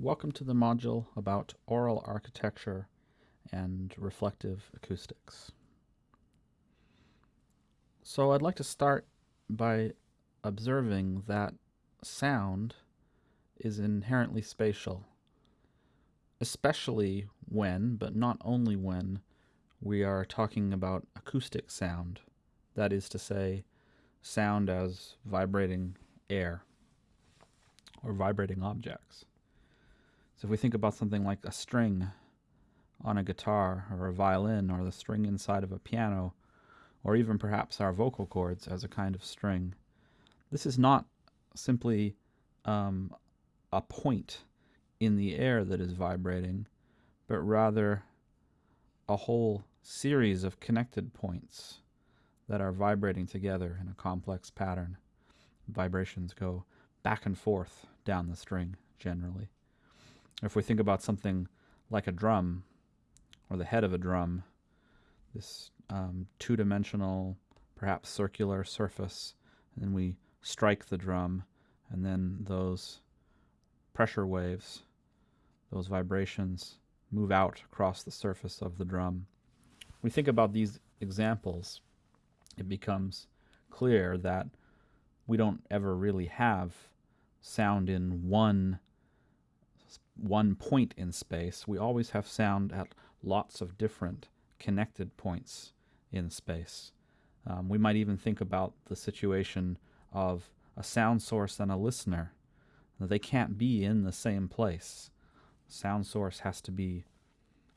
Welcome to the module about aural architecture and reflective acoustics. So I'd like to start by observing that sound is inherently spatial, especially when, but not only when, we are talking about acoustic sound, that is to say, sound as vibrating air or vibrating objects. So if we think about something like a string on a guitar or a violin or the string inside of a piano or even perhaps our vocal cords as a kind of string, this is not simply um, a point in the air that is vibrating, but rather a whole series of connected points that are vibrating together in a complex pattern. Vibrations go back and forth down the string generally. If we think about something like a drum or the head of a drum, this um, two-dimensional, perhaps circular surface, and then we strike the drum, and then those pressure waves, those vibrations, move out across the surface of the drum. we think about these examples, it becomes clear that we don't ever really have sound in one one point in space. We always have sound at lots of different connected points in space. Um, we might even think about the situation of a sound source and a listener. They can't be in the same place. Sound source has to be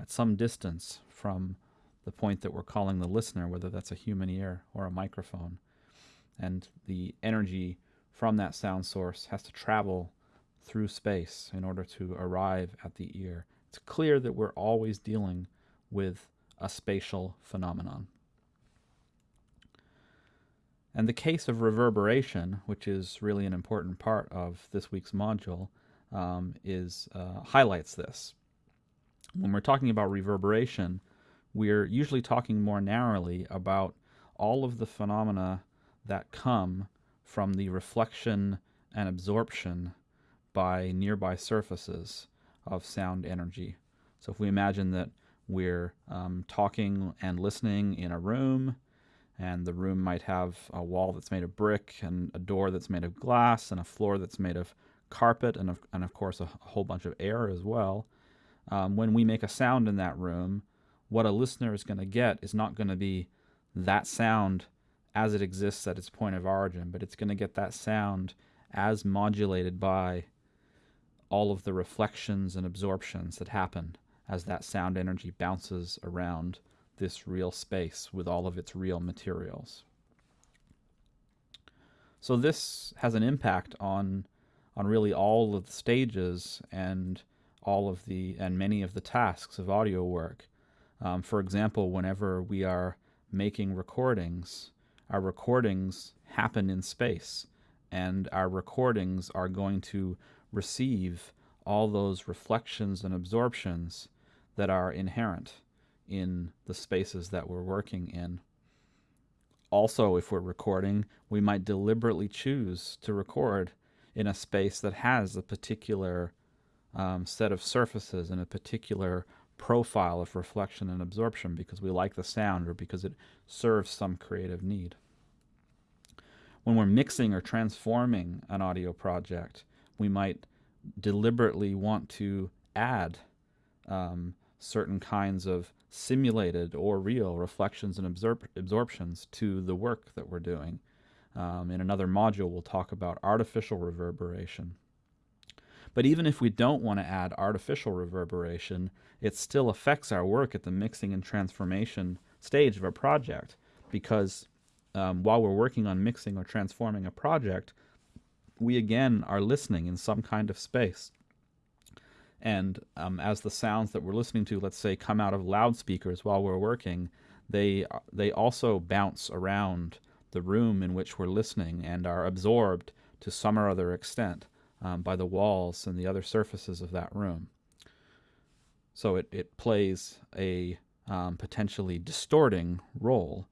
at some distance from the point that we're calling the listener, whether that's a human ear or a microphone. And the energy from that sound source has to travel through space in order to arrive at the ear. It's clear that we're always dealing with a spatial phenomenon. And the case of reverberation, which is really an important part of this week's module, um, is uh, highlights this. When we're talking about reverberation, we're usually talking more narrowly about all of the phenomena that come from the reflection and absorption by nearby surfaces of sound energy. So if we imagine that we're um, talking and listening in a room, and the room might have a wall that's made of brick, and a door that's made of glass, and a floor that's made of carpet, and of, and of course a, whole bunch of air as well. Um, when we make a sound in that room, what a listener is going to get is not going to be that sound as it exists at its point of origin, but it's going to get that sound as modulated by all of the reflections and absorptions that happen as that sound energy bounces around this real space with all of its real materials. So this has an impact on on really all of the stages and all of the and many of the tasks of audio work. Um, for example, whenever we are making recordings, our recordings happen in space and our recordings are going to receive all those reflections and absorptions that are inherent in the spaces that we're working in. Also, if we're recording, we might deliberately choose to record in a space that has a particular um, set of surfaces and a particular profile of reflection and absorption because we like the sound or because it serves some creative need. When we're mixing or transforming an audio project, we might deliberately want to add um, certain kinds of simulated or real reflections and absor absorptions to the work that we're doing. Um, in another module, we'll talk about artificial reverberation. But even if we don't want to add artificial reverberation, it still affects our work at the mixing and transformation stage of a project because um, while we're working on mixing or transforming a project, we again are listening in some kind of space. And um, as the sounds that we're listening to, let's say, come out of loudspeakers while we're working, they, they also bounce around the room in which we're listening and are absorbed to some or other extent um, by the walls and the other surfaces of that room. So it, it plays a um, potentially distorting role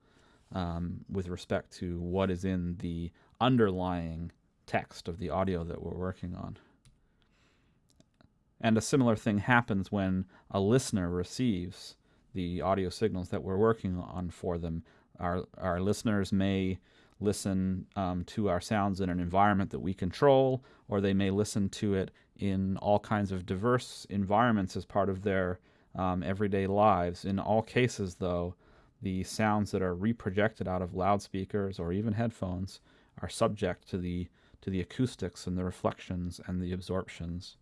um, with respect to what is in the underlying text of the audio that we're working on. And a similar thing happens when a listener receives the audio signals that we're working on for them. Our, our listeners may listen um, to our sounds in an environment that we control, or they may listen to it in all kinds of diverse environments as part of their um, everyday lives. In all cases, though, the sounds that are reprojected out of loudspeakers or even headphones are subject to the to the acoustics and the reflections and the absorptions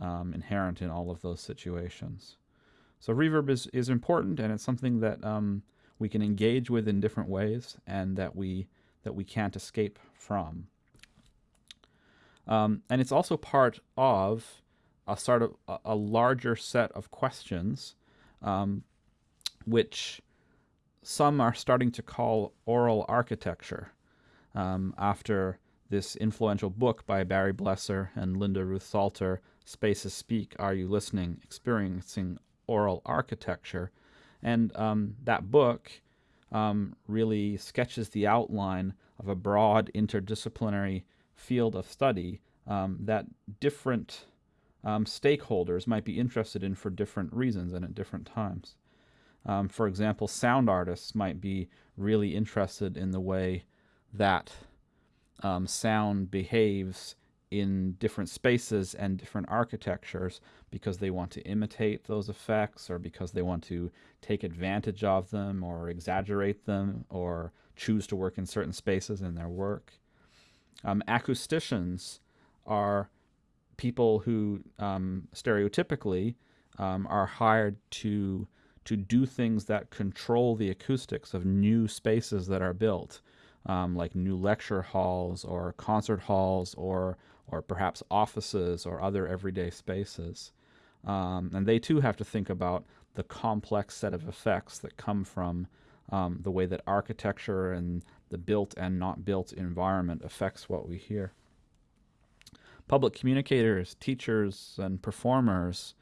um, inherent in all of those situations. So reverb is, is important and it's something that um, we can engage with in different ways and that we that we can't escape from. Um, and it's also part of a sort of a, larger set of questions, um, which some are starting to call aural architecture um, after this influential book by Barry Blesser and Linda Ruth Salter, Spaces Speak, Are You Listening? Experiencing Aural Architecture. And um, that book um, really sketches the outline of a broad interdisciplinary field of study um, that different um, stakeholders might be interested in for different reasons and at different times. Um, for example, sound artists might be really interested in the way that um, sound behaves in different spaces and different architectures because they want to imitate those effects or because they want to take advantage of them or exaggerate them or choose to work in certain spaces in their work. Um, acousticians are people who um, stereotypically um, are hired to to do things that control the acoustics of new spaces that are built, um, like new lecture halls or concert halls or or perhaps offices or other everyday spaces. Um, and they too have to think about the complex set of effects that come from um, the way that architecture and the built and not built environment affects what we hear. Public communicators, teachers, and performers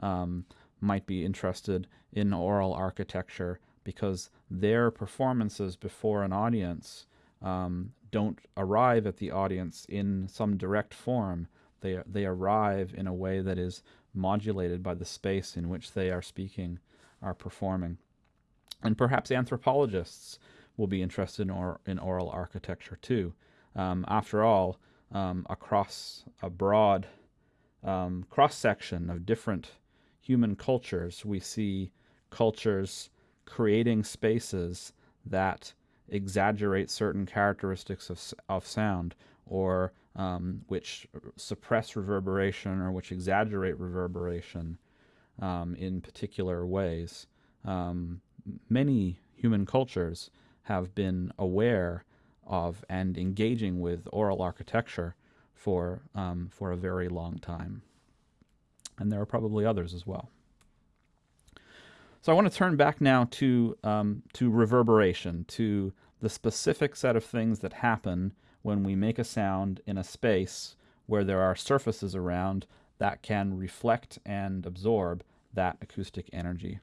um, might be interested in aural architecture because their performances before an audience um, don't arrive at the audience in some direct form. They, they arrive in a way that is modulated by the space in which they are speaking, are performing. And perhaps anthropologists will be interested in, or, in aural architecture too. Um, after all, um, across a broad um, cross section of different human cultures, we see cultures creating spaces that exaggerate certain characteristics of, of sound or um, which suppress reverberation or which exaggerate reverberation um, in particular ways. Um, many human cultures have been aware of and engaging with aural architecture for, um, for a very long time. And there are probably others as well. So I want to turn back now to, um, to reverberation, to the specific set of things that happen when we make a sound in a space where there are surfaces around that can reflect and absorb that acoustic energy.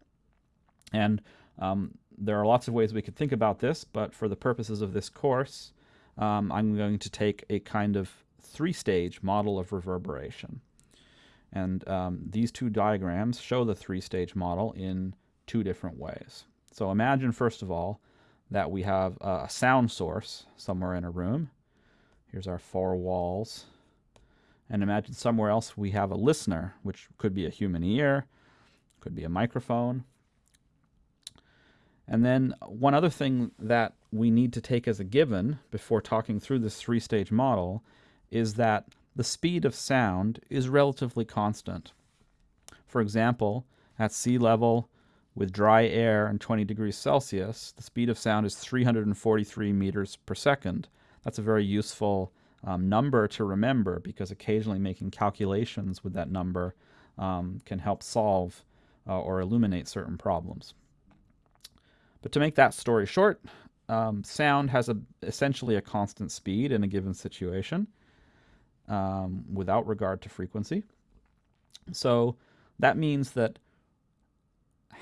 And um, there are lots of ways we could think about this, but for the purposes of this course, um, I'm going to take a kind of three-stage model of reverberation. And um, these two diagrams show the three-stage model in two different ways. So imagine, first of all, that we have a sound source somewhere in a room. Here's our four walls. And imagine somewhere else we have a listener, which could be a human ear, could be a microphone. And then one other thing that we need to take as a given before talking through this three-stage model is that the speed of sound is relatively constant. For example, at sea level, with dry air and 20 degrees Celsius, the speed of sound is 343 meters per second. That's a very useful um, number to remember because occasionally making calculations with that number um, can help solve uh, or illuminate certain problems. But to make that story short, um, sound has a, essentially a constant speed in a given situation um, without regard to frequency. So that means that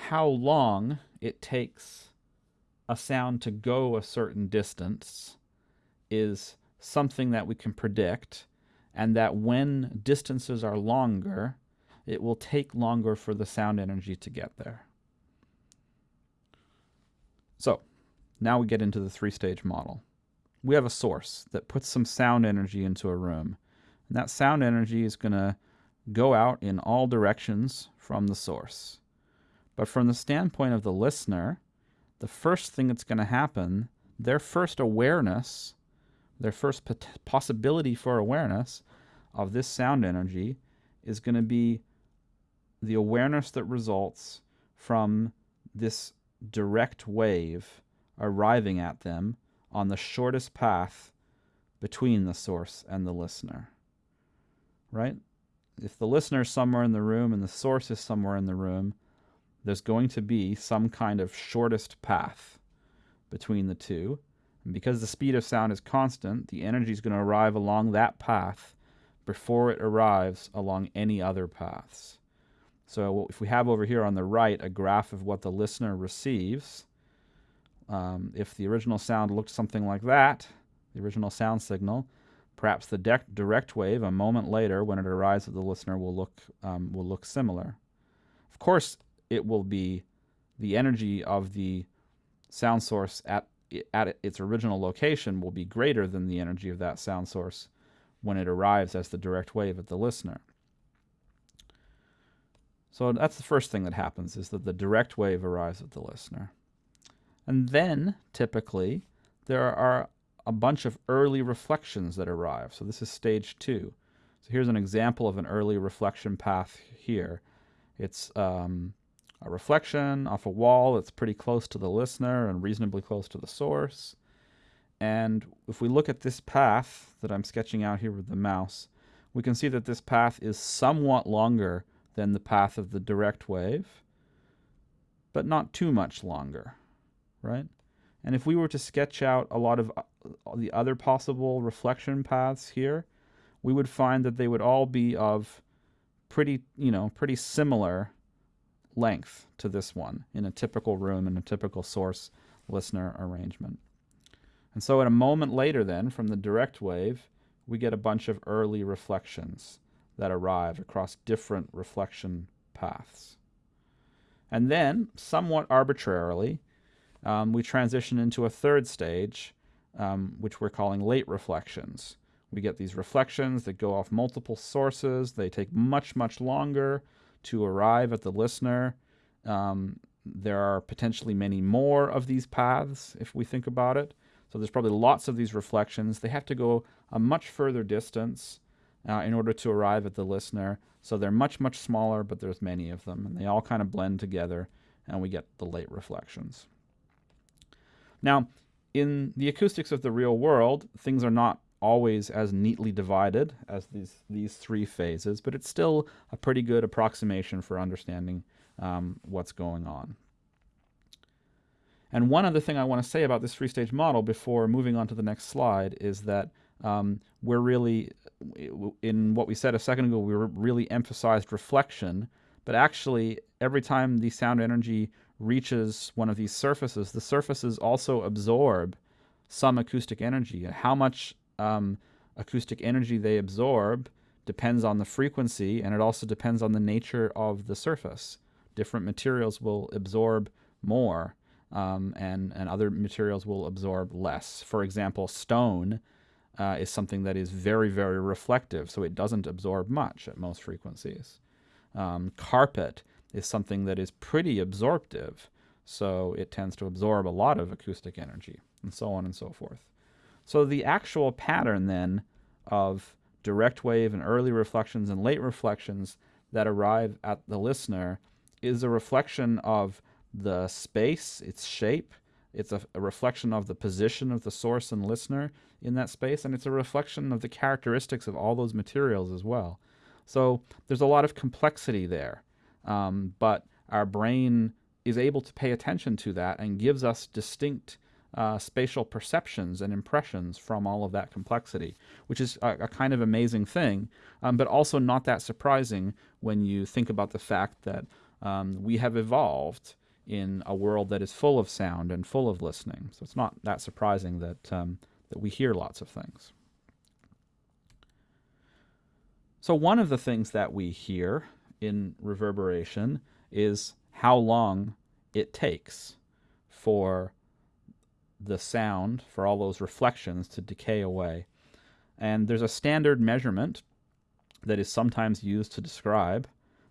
how long it takes a sound to go a certain distance is something that we can predict and that when distances are longer, it will take longer for the sound energy to get there. So, now we get into the three stage model. We have a source that puts some sound energy into a room. And that sound energy is going to go out in all directions from the source. But from the standpoint of the listener, the first thing that's going to happen, their first awareness, their first possibility for awareness of this sound energy is going to be the awareness that results from this direct wave arriving at them on the shortest path between the source and the listener. Right? If the listener is somewhere in the room and the source is somewhere in the room, there's going to be some kind of shortest path between the two. And because the speed of sound is constant, the energy is going to arrive along that path before it arrives along any other paths. So if we have over here on the right a graph of what the listener receives, um, if the original sound looked something like that, the original sound signal, perhaps the direct wave a moment later when it arrives at the listener will look, um, will look similar. Of course, it will be the energy of the sound source at, at its original location will be greater than the energy of that sound source when it arrives as the direct wave at the listener. So that's the first thing that happens is that the direct wave arrives at the listener. And then, typically, there are a bunch of early reflections that arrive. So this is stage two. So here's an example of an early reflection path here. It's um, a reflection off a wall that's pretty close to the listener and reasonably close to the source. And if we look at this path that I'm sketching out here with the mouse, we can see that this path is somewhat longer than the path of the direct wave, but not too much longer right? And if we were to sketch out a lot of uh, the other possible reflection paths here, we would find that they would all be of pretty, you know, pretty similar length to this one in a typical room in a typical source listener arrangement. And so at a moment later then, from the direct wave, we get a bunch of early reflections that arrive across different reflection paths. And then, somewhat arbitrarily, um, we transition into a third stage, um, which we're calling late reflections. We get these reflections that go off multiple sources. They take much, much longer to arrive at the listener. Um, there are potentially many more of these paths if we think about it. So there's probably lots of these reflections. They have to go a much further distance uh, in order to arrive at the listener. So they're much, much smaller, but there's many of them. And they all kind of blend together, and we get the late reflections. Now, in the acoustics of the real world, things are not always as neatly divided as these, these three phases, but it's still a pretty good approximation for understanding um, what's going on. And one other thing I want to say about this three-stage model before moving on to the next slide is that um, we're really, in what we said a second ago, we really emphasized reflection, but actually every time the sound energy reaches one of these surfaces, the surfaces also absorb some acoustic energy. How much um, acoustic energy they absorb depends on the frequency, and it also depends on the nature of the surface. Different materials will absorb more, um, and, and other materials will absorb less. For example, stone uh, is something that is very, very reflective, so it doesn't absorb much at most frequencies. Um, carpet is something that is pretty absorptive. So it tends to absorb a lot of acoustic energy and so on and so forth. So the actual pattern then of direct wave and early reflections and late reflections that arrive at the listener is a reflection of the space, its shape, it's a, a, reflection of the position of the source and listener in that space, and it's a reflection of the characteristics of all those materials as well. So there's a lot of complexity there. Um, but our brain is able to pay attention to that and gives us distinct uh, spatial perceptions and impressions from all of that complexity, which is a, a kind of amazing thing, um, but also not that surprising when you think about the fact that um, we have evolved in a world that is full of sound and full of listening. So it's not that surprising that, um, that we hear lots of things. So one of the things that we hear in reverberation is how long it takes for the sound, for all those reflections to decay away. And there's a standard measurement that is sometimes used to describe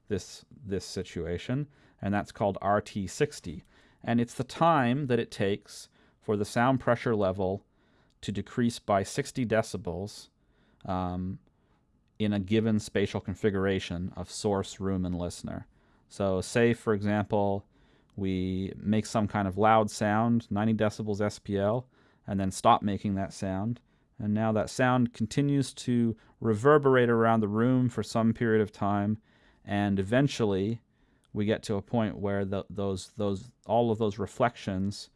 this, this situation, and that's called RT60. And it's the time that it takes for the sound pressure level to decrease by 60 decibels um, in a given spatial configuration of source, room, and listener. So say, for example, we make some kind of loud sound, 90 decibels SPL, and then stop making that sound. And now that sound continues to reverberate around the room for some period of time, and eventually we get to a point where the, those, those, all of those reflections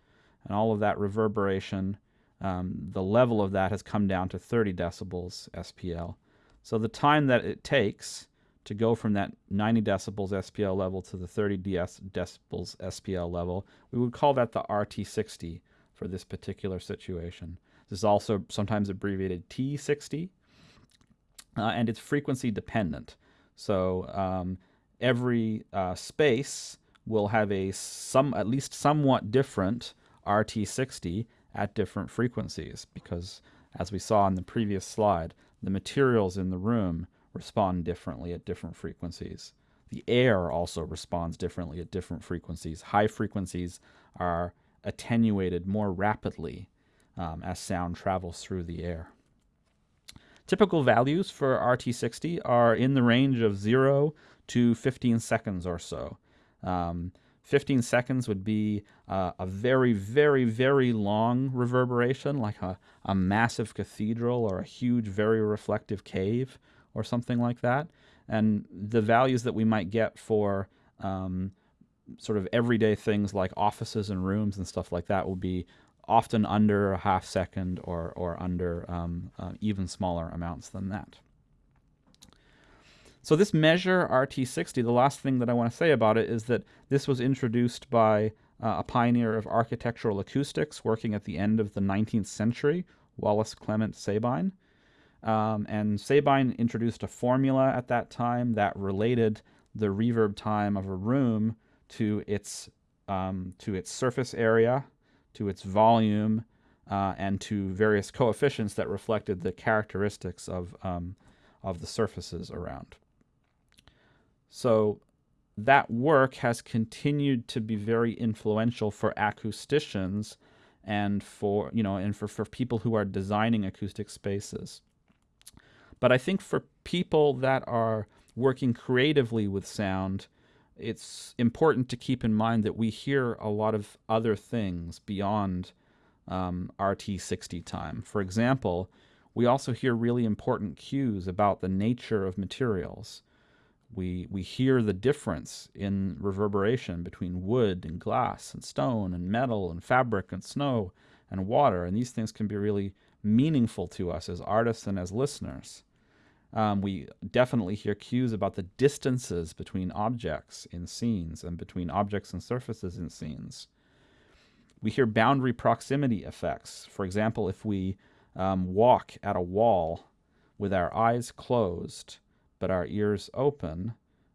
and all of that reverberation, um, the level of that has come down to 30 decibels SPL. So the time that it takes to go from that 90 decibels SPL level to the 30 DS decibels SPL level, we would call that the RT60 for this particular situation. This is also sometimes abbreviated T60, uh, and it's frequency dependent. So um, every uh, space will have a some at least somewhat different RT60 at different frequencies because as we saw in the previous slide, the materials in the room respond differently at different frequencies. The air also responds differently at different frequencies. High frequencies are attenuated more rapidly um, as sound travels through the air. Typical values for RT60 are in the range of 0 to 15 seconds or so. Um, 15 seconds would be uh, a very, very, very long reverberation, like a, a massive cathedral or a huge, very reflective cave or something like that. And the values that we might get for um, sort of everyday things like offices and rooms and stuff like that will be often under a half second or, or under um, uh, even smaller amounts than that. So this measure RT60, the last thing that I want to say about it is that this was introduced by uh, a pioneer of architectural acoustics working at the end of the 19th century, Wallace Clement Sabine. Um, and Sabine introduced a formula at that time that related the reverb time of a room to its um, to its surface area, to its volume, uh, and to various coefficients that reflected the characteristics of um, of the surfaces around. So that work has continued to be very influential for acousticians and for you know and for, for people who are designing acoustic spaces. But I think for people that are working creatively with sound, it's important to keep in mind that we hear a lot of other things beyond um, RT60 time. For example, we also hear really important cues about the nature of materials. We, we hear the difference in reverberation between wood and glass and stone and metal and fabric and snow and water, and these things can be really meaningful to us as artists and as listeners. Um, we definitely hear cues about the distances between objects in scenes and between objects and surfaces in scenes. We hear boundary proximity effects. For example, if we um, walk at a wall with our eyes closed but our ears open,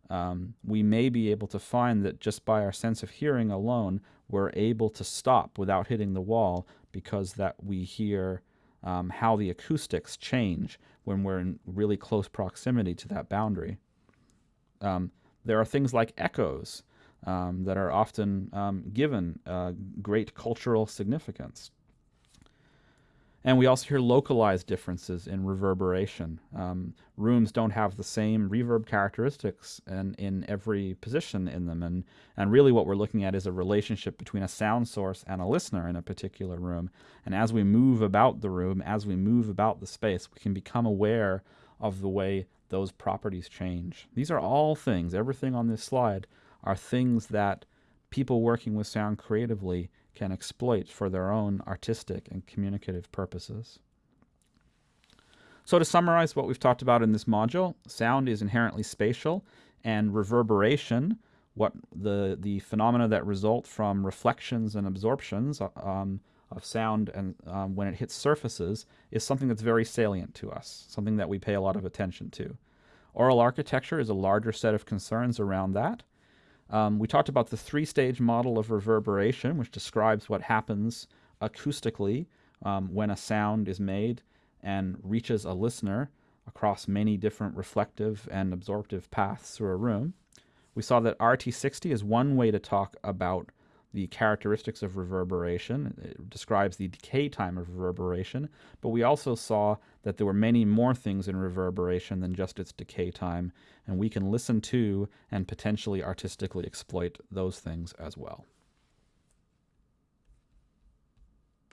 um, we may be able to find that just by our sense of hearing alone, we're able to stop without hitting the wall because that we hear um, how the acoustics change when we're in really close proximity to that boundary. Um, there are things like echoes um, that are often um, given uh, great cultural significance. And we also hear localized differences in reverberation. Um, rooms don't have the same reverb characteristics in, in every position in them. And, and really what we're looking at is a relationship between a sound source and a listener in a particular room. And as we move about the room, as we move about the space, we can become aware of the way those properties change. These are all things, everything on this slide are things that people working with sound creatively can exploit for their own artistic and communicative purposes. So to summarize what we've talked about in this module, sound is inherently spatial and reverberation, what the, the phenomena that result from reflections and absorptions um, of sound and um, when it hits surfaces is something that's very salient to us, something that we pay a lot of attention to. Aural architecture is a larger set of concerns around that. Um, we talked about the three stage model of reverberation, which describes what happens acoustically um, when a sound is made and reaches a listener across many different reflective and absorptive paths through a room. We saw that RT60 is one way to talk about the characteristics of reverberation. It describes the decay time of reverberation, but we also saw that there were many more things in reverberation than just its decay time, and we can listen to and potentially artistically exploit those things as well.